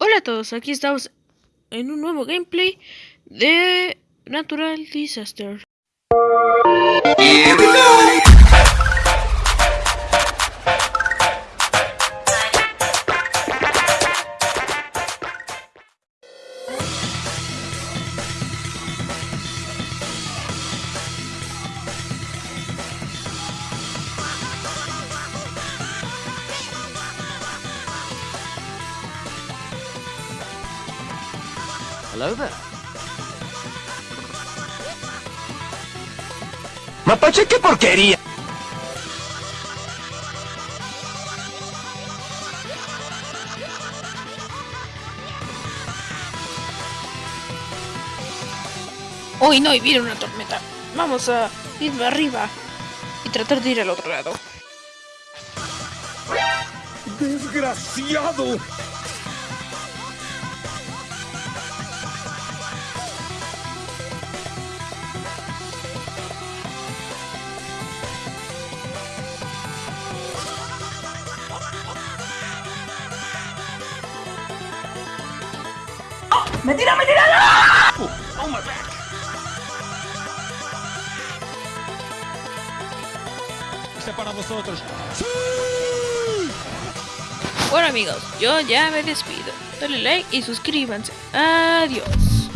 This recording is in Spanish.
Hola a todos, aquí estamos en un nuevo gameplay de Natural Disaster. Hello there. Mapache, qué porquería. Hoy no, y viene una tormenta. Vamos a irme arriba y tratar de ir al otro lado. Desgraciado. ¡Me tira, me tira! Oh, my back. Este para vosotros. Bueno amigos, yo ya me despido. Dale like y suscríbanse. Adiós.